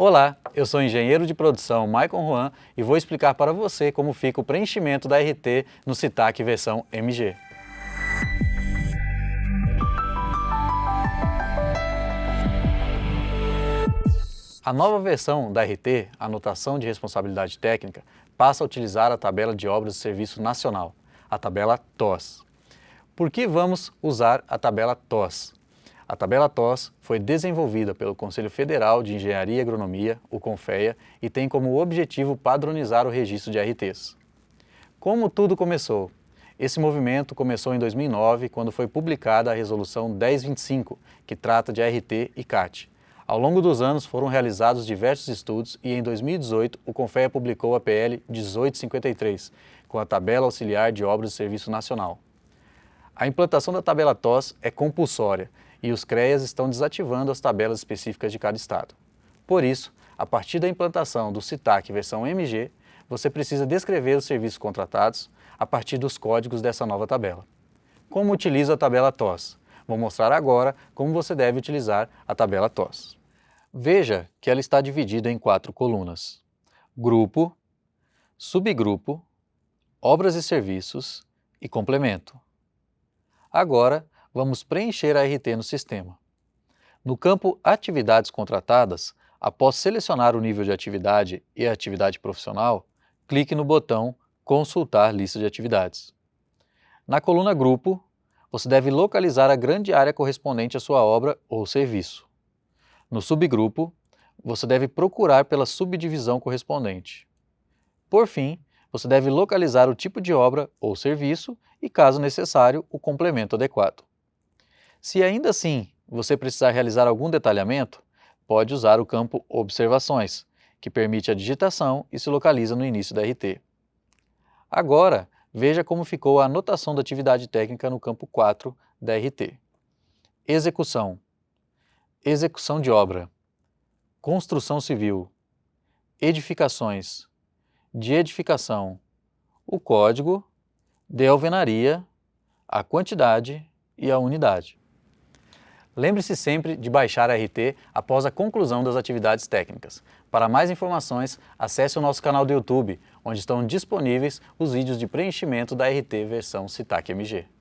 Olá, eu sou engenheiro de produção Maicon Juan e vou explicar para você como fica o preenchimento da RT no CITAC versão MG. A nova versão da RT, Anotação de Responsabilidade Técnica, passa a utilizar a tabela de obras de serviço nacional, a tabela TOS. Por que vamos usar a tabela TOS? A tabela TOS foi desenvolvida pelo Conselho Federal de Engenharia e Agronomia, o CONFEA, e tem como objetivo padronizar o registro de RTs. Como tudo começou? Esse movimento começou em 2009, quando foi publicada a Resolução 1025, que trata de RT e CAT. Ao longo dos anos foram realizados diversos estudos e em 2018 o CONFEA publicou a PL 1853, com a Tabela Auxiliar de Obras de Serviço Nacional. A implantação da tabela TOS é compulsória e os CREAs estão desativando as tabelas específicas de cada estado. Por isso, a partir da implantação do CITAC versão MG, você precisa descrever os serviços contratados a partir dos códigos dessa nova tabela. Como utiliza a tabela TOS? Vou mostrar agora como você deve utilizar a tabela TOS. Veja que ela está dividida em quatro colunas. Grupo, subgrupo, obras e serviços e complemento. Agora, vamos preencher a RT no sistema. No campo Atividades contratadas, após selecionar o nível de atividade e a atividade profissional, clique no botão Consultar lista de atividades. Na coluna Grupo, você deve localizar a grande área correspondente à sua obra ou serviço. No subgrupo, você deve procurar pela subdivisão correspondente. Por fim, você deve localizar o tipo de obra ou serviço e, caso necessário, o complemento adequado. Se ainda assim você precisar realizar algum detalhamento, pode usar o campo Observações, que permite a digitação e se localiza no início da RT. Agora, veja como ficou a anotação da atividade técnica no campo 4 da RT. Execução. Execução de obra. Construção civil. Edificações. De edificação. O código, de alvenaria, a quantidade e a unidade. Lembre-se sempre de baixar a RT após a conclusão das atividades técnicas. Para mais informações, acesse o nosso canal do YouTube, onde estão disponíveis os vídeos de preenchimento da RT versão CITAC MG.